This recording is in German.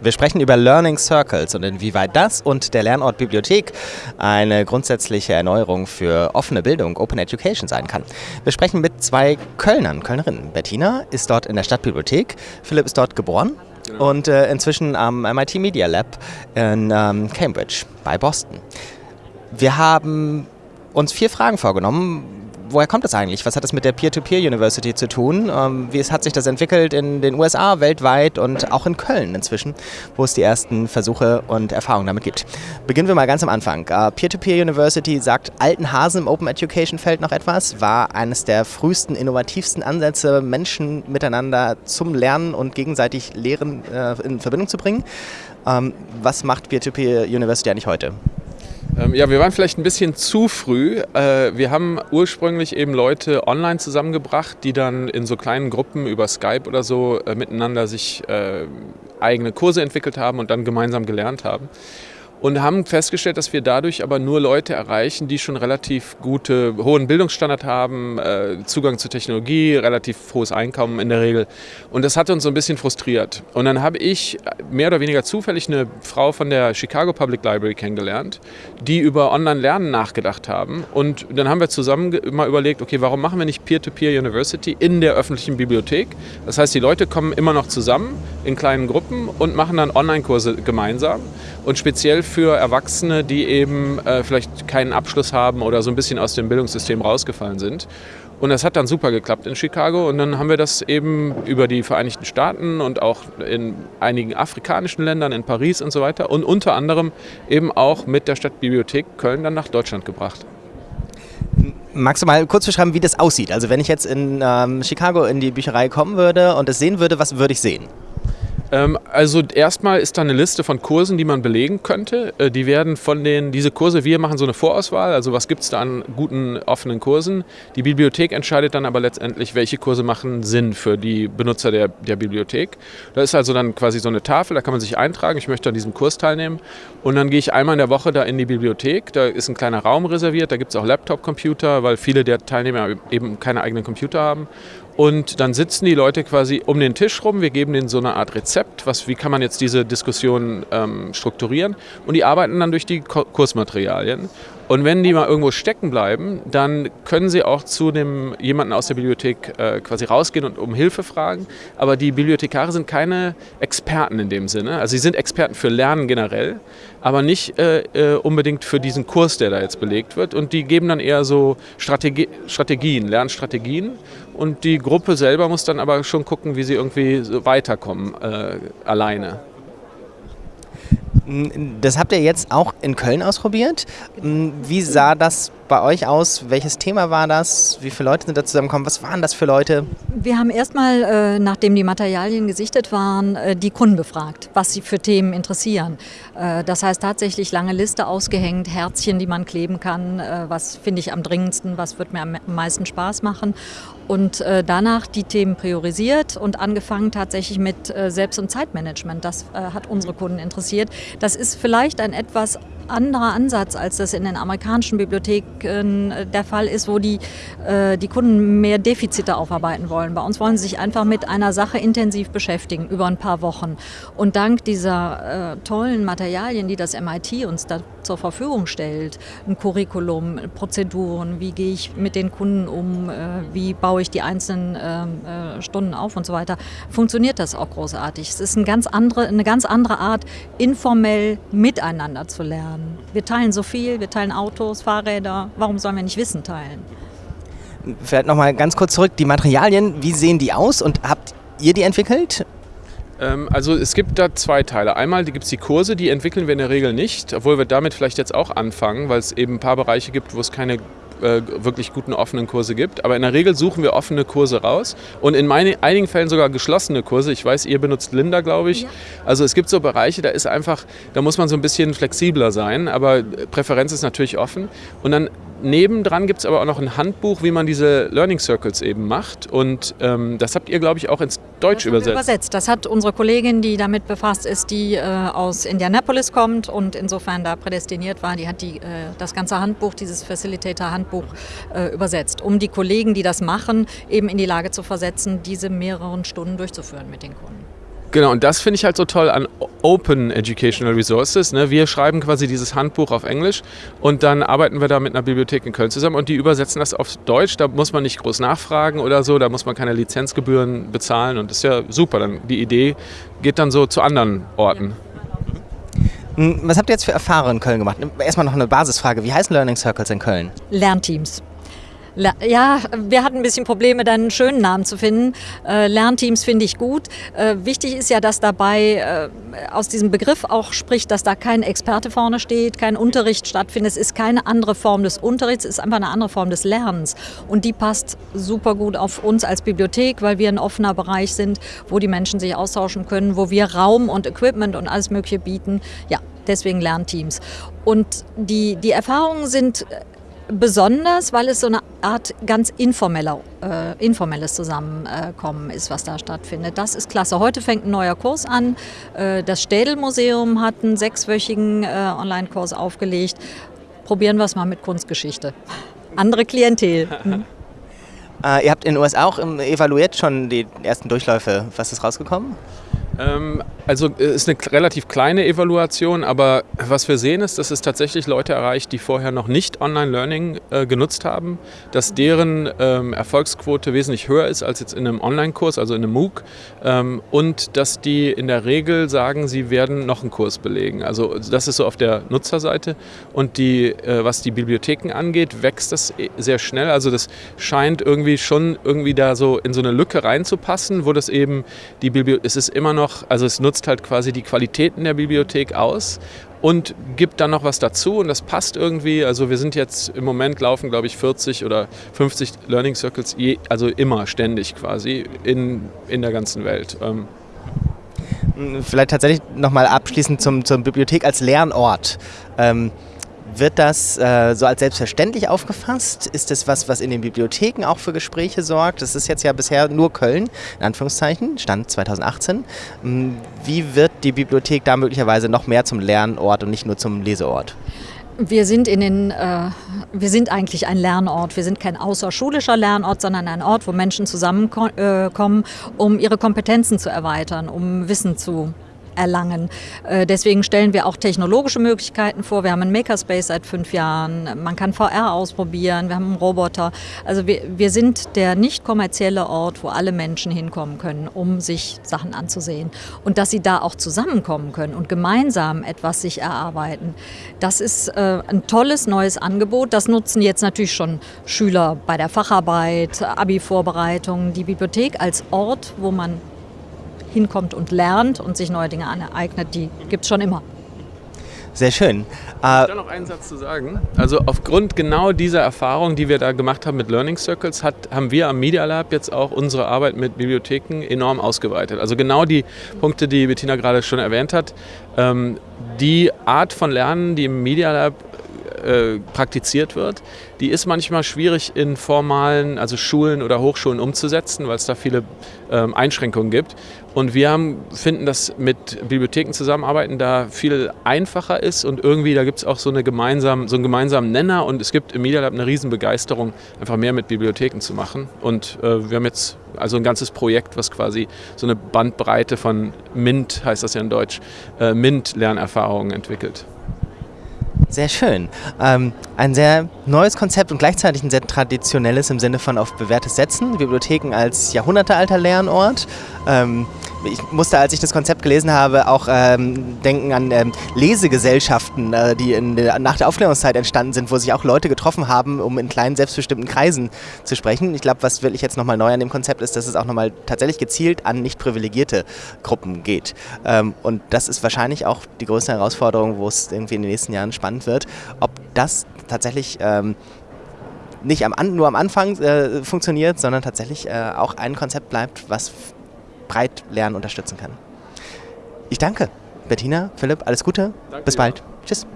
Wir sprechen über Learning Circles und inwieweit das und der Lernort Bibliothek eine grundsätzliche Erneuerung für offene Bildung, Open Education sein kann. Wir sprechen mit zwei Kölnern, Kölnerinnen. Bettina ist dort in der Stadtbibliothek, Philipp ist dort geboren genau. und äh, inzwischen am MIT Media Lab in ähm, Cambridge bei Boston. Wir haben uns vier Fragen vorgenommen, woher kommt das eigentlich? Was hat das mit der Peer-to-Peer-University zu tun? Ähm, wie hat sich das entwickelt in den USA, weltweit und auch in Köln inzwischen, wo es die ersten Versuche und Erfahrungen damit gibt? Beginnen wir mal ganz am Anfang. Äh, Peer-to-Peer-University sagt alten Hasen im Open Education-Feld noch etwas, war eines der frühesten, innovativsten Ansätze, Menschen miteinander zum Lernen und gegenseitig Lehren äh, in Verbindung zu bringen. Ähm, was macht Peer-to-Peer-University eigentlich heute? Ähm, ja, wir waren vielleicht ein bisschen zu früh. Äh, wir haben ursprünglich eben Leute online zusammengebracht, die dann in so kleinen Gruppen über Skype oder so äh, miteinander sich äh, eigene Kurse entwickelt haben und dann gemeinsam gelernt haben und haben festgestellt, dass wir dadurch aber nur Leute erreichen, die schon relativ gute, hohen Bildungsstandard haben, äh, Zugang zur Technologie, relativ hohes Einkommen in der Regel. Und das hat uns so ein bisschen frustriert. Und dann habe ich mehr oder weniger zufällig eine Frau von der Chicago Public Library kennengelernt, die über Online-Lernen nachgedacht haben. Und dann haben wir zusammen mal überlegt, okay, warum machen wir nicht Peer-to-Peer -Peer University in der öffentlichen Bibliothek? Das heißt, die Leute kommen immer noch zusammen in kleinen Gruppen und machen dann Online-Kurse gemeinsam. Und speziell für Erwachsene, die eben äh, vielleicht keinen Abschluss haben oder so ein bisschen aus dem Bildungssystem rausgefallen sind. Und das hat dann super geklappt in Chicago. Und dann haben wir das eben über die Vereinigten Staaten und auch in einigen afrikanischen Ländern, in Paris und so weiter. Und unter anderem eben auch mit der Stadtbibliothek Köln dann nach Deutschland gebracht. Magst du mal kurz beschreiben, wie das aussieht? Also wenn ich jetzt in ähm, Chicago in die Bücherei kommen würde und es sehen würde, was würde ich sehen? Ähm, also erstmal ist da eine Liste von Kursen, die man belegen könnte. Äh, die werden von den, diese Kurse, wir machen so eine Vorauswahl, also was gibt es da an guten offenen Kursen. Die Bibliothek entscheidet dann aber letztendlich, welche Kurse machen Sinn für die Benutzer der, der Bibliothek. Da ist also dann quasi so eine Tafel, da kann man sich eintragen, ich möchte an diesem Kurs teilnehmen. Und dann gehe ich einmal in der Woche da in die Bibliothek, da ist ein kleiner Raum reserviert, da gibt es auch Laptop-Computer, weil viele der Teilnehmer eben keine eigenen Computer haben. Und dann sitzen die Leute quasi um den Tisch rum. Wir geben denen so eine Art Rezept, was, wie kann man jetzt diese Diskussion ähm, strukturieren. Und die arbeiten dann durch die Kursmaterialien. Und wenn die mal irgendwo stecken bleiben, dann können sie auch zu dem jemanden aus der Bibliothek äh, quasi rausgehen und um Hilfe fragen. Aber die Bibliothekare sind keine Experten in dem Sinne. Also sie sind Experten für Lernen generell, aber nicht äh, äh, unbedingt für diesen Kurs, der da jetzt belegt wird. Und die geben dann eher so Strategie, Strategien, Lernstrategien. Und die Gruppe selber muss dann aber schon gucken, wie sie irgendwie so weiterkommen äh, alleine. Das habt ihr jetzt auch in Köln ausprobiert. Wie sah das bei euch aus? Welches Thema war das? Wie viele Leute sind da zusammengekommen? Was waren das für Leute? Wir haben erstmal, äh, nachdem die Materialien gesichtet waren, äh, die Kunden befragt, was sie für Themen interessieren. Äh, das heißt tatsächlich lange Liste ausgehängt, Herzchen, die man kleben kann. Was finde ich am dringendsten? Was wird mir am meisten Spaß machen? Und äh, danach die Themen priorisiert und angefangen tatsächlich mit äh, Selbst- und Zeitmanagement. Das hat unsere Kunden interessiert. Das ist vielleicht ein etwas anderer Ansatz, als das in den amerikanischen Bibliotheken äh, der Fall ist, wo die, äh, die Kunden mehr Defizite aufarbeiten wollen. Bei uns wollen sie sich einfach mit einer Sache intensiv beschäftigen über ein paar Wochen. Und dank dieser äh, tollen Materialien, die das MIT uns da zur Verfügung stellt, ein Curriculum, Prozeduren, wie gehe ich mit den Kunden um, äh, wie baue ich die einzelnen ähm, äh, Stunden auf und so weiter, funktioniert das auch großartig. Es ist eine ganz andere, eine ganz andere Art, informell miteinander zu lernen. Wir teilen so viel, wir teilen Autos, Fahrräder, warum sollen wir nicht Wissen teilen? Vielleicht nochmal ganz kurz zurück, die Materialien, wie sehen die aus und habt ihr die entwickelt? Ähm, also es gibt da zwei Teile. Einmal gibt es die Kurse, die entwickeln wir in der Regel nicht, obwohl wir damit vielleicht jetzt auch anfangen, weil es eben ein paar Bereiche gibt, wo es keine äh, wirklich guten offenen Kurse gibt. Aber in der Regel suchen wir offene Kurse raus und in meine, einigen Fällen sogar geschlossene Kurse. Ich weiß, ihr benutzt Linda, glaube ich. Ja. Also es gibt so Bereiche, da ist einfach, da muss man so ein bisschen flexibler sein, aber Präferenz ist natürlich offen. Und dann nebendran gibt es aber auch noch ein Handbuch, wie man diese Learning Circles eben macht. Und ähm, das habt ihr, glaube ich, auch ins Deutsch übersetzt. übersetzt. Das hat unsere Kollegin, die damit befasst ist, die äh, aus Indianapolis kommt und insofern da prädestiniert war, die hat die, äh, das ganze Handbuch, dieses Facilitator-Handbuch äh, übersetzt, um die Kollegen, die das machen, eben in die Lage zu versetzen, diese mehreren Stunden durchzuführen mit den Kunden. Genau, und das finde ich halt so toll an Open Educational Resources. Ne? Wir schreiben quasi dieses Handbuch auf Englisch und dann arbeiten wir da mit einer Bibliothek in Köln zusammen und die übersetzen das auf Deutsch. Da muss man nicht groß nachfragen oder so, da muss man keine Lizenzgebühren bezahlen und das ist ja super. Dann die Idee geht dann so zu anderen Orten. Hm, was habt ihr jetzt für Erfahrungen in Köln gemacht? Erstmal noch eine Basisfrage. Wie heißen Learning Circles in Köln? Lernteams. Ja, wir hatten ein bisschen Probleme, dann einen schönen Namen zu finden. Äh, Lernteams finde ich gut. Äh, wichtig ist ja, dass dabei äh, aus diesem Begriff auch spricht, dass da kein Experte vorne steht, kein Unterricht stattfindet. Es ist keine andere Form des Unterrichts, es ist einfach eine andere Form des Lernens. Und die passt super gut auf uns als Bibliothek, weil wir ein offener Bereich sind, wo die Menschen sich austauschen können, wo wir Raum und Equipment und alles Mögliche bieten. Ja, deswegen Lernteams. Und die, die Erfahrungen sind besonders, weil es so eine Art ganz informeller, äh, informelles Zusammenkommen ist, was da stattfindet. Das ist klasse. Heute fängt ein neuer Kurs an. Äh, das Städel-Museum hat einen sechswöchigen äh, Online-Kurs aufgelegt. Probieren wir es mal mit Kunstgeschichte. Andere Klientel. Hm. Äh, ihr habt in den USA auch evaluiert schon die ersten Durchläufe. Was ist rausgekommen? Ähm, also es ist eine relativ kleine Evaluation, aber was wir sehen ist, dass es tatsächlich Leute erreicht, die vorher noch nicht Online-Learning äh, genutzt haben, dass deren ähm, Erfolgsquote wesentlich höher ist als jetzt in einem Online-Kurs, also in einem MOOC ähm, und dass die in der Regel sagen, sie werden noch einen Kurs belegen. Also das ist so auf der Nutzerseite und die, äh, was die Bibliotheken angeht, wächst das e, sehr schnell. Also das scheint irgendwie schon irgendwie da so in so eine Lücke reinzupassen, wo das eben die Bibliothek, es ist immer noch, also es nutzt nutzt halt quasi die Qualitäten der Bibliothek aus und gibt dann noch was dazu und das passt irgendwie. Also wir sind jetzt im Moment laufen, glaube ich, 40 oder 50 Learning Circles, je, also immer ständig quasi in, in der ganzen Welt. Ähm. Vielleicht tatsächlich nochmal abschließend zum, zur Bibliothek als Lernort. Ähm, wird das äh, so als selbstverständlich aufgefasst? Ist das was, was in den Bibliotheken auch für Gespräche sorgt? Das ist jetzt ja bisher nur Köln, in Anführungszeichen, Stand 2018. Hm, wie wird die Bibliothek da möglicherweise noch mehr zum Lernort und nicht nur zum Leseort? Wir sind, in den, äh, wir sind eigentlich ein Lernort. Wir sind kein außerschulischer Lernort, sondern ein Ort, wo Menschen zusammenkommen, äh, um ihre Kompetenzen zu erweitern, um Wissen zu erlangen. Äh, deswegen stellen wir auch technologische Möglichkeiten vor. Wir haben einen Makerspace seit fünf Jahren. Man kann VR ausprobieren. Wir haben einen Roboter. Also wir, wir sind der nicht kommerzielle Ort, wo alle Menschen hinkommen können, um sich Sachen anzusehen. Und dass sie da auch zusammenkommen können und gemeinsam etwas sich erarbeiten. Das ist äh, ein tolles neues Angebot. Das nutzen jetzt natürlich schon Schüler bei der Facharbeit, Abi-Vorbereitung, die Bibliothek als Ort, wo man hinkommt und lernt und sich neue Dinge aneignet, die gibt es schon immer. Sehr schön. Ich äh, da noch einen Satz zu sagen. Also aufgrund genau dieser Erfahrung, die wir da gemacht haben mit Learning Circles, hat, haben wir am Media Lab jetzt auch unsere Arbeit mit Bibliotheken enorm ausgeweitet. Also genau die Punkte, die Bettina gerade schon erwähnt hat. Ähm, die Art von Lernen, die im Media Lab äh, praktiziert wird, die ist manchmal schwierig in formalen, also Schulen oder Hochschulen umzusetzen, weil es da viele ähm, Einschränkungen gibt. Und wir haben, finden, dass mit Bibliotheken zusammenarbeiten da viel einfacher ist und irgendwie da gibt es auch so, eine gemeinsam, so einen gemeinsamen Nenner und es gibt im Media Lab eine Riesenbegeisterung, einfach mehr mit Bibliotheken zu machen. Und äh, wir haben jetzt also ein ganzes Projekt, was quasi so eine Bandbreite von MINT, heißt das ja in Deutsch, äh, MINT-Lernerfahrungen entwickelt. Sehr schön. Ähm, ein sehr neues Konzept und gleichzeitig ein sehr traditionelles im Sinne von auf bewährtes Setzen. Bibliotheken als jahrhundertealter Lernort. Ähm, ich musste, als ich das Konzept gelesen habe, auch ähm, denken an ähm, Lesegesellschaften, äh, die der, nach der Aufklärungszeit entstanden sind, wo sich auch Leute getroffen haben, um in kleinen, selbstbestimmten Kreisen zu sprechen. Ich glaube, was wirklich jetzt nochmal neu an dem Konzept ist, dass es auch nochmal tatsächlich gezielt an nicht privilegierte Gruppen geht. Ähm, und das ist wahrscheinlich auch die größte Herausforderung, wo es irgendwie in den nächsten Jahren spannend wird, ob das tatsächlich ähm, nicht am, nur am Anfang äh, funktioniert, sondern tatsächlich äh, auch ein Konzept bleibt, was breit Lernen unterstützen kann. Ich danke. Bettina, Philipp, alles Gute. Danke, Bis bald. Ja. Tschüss.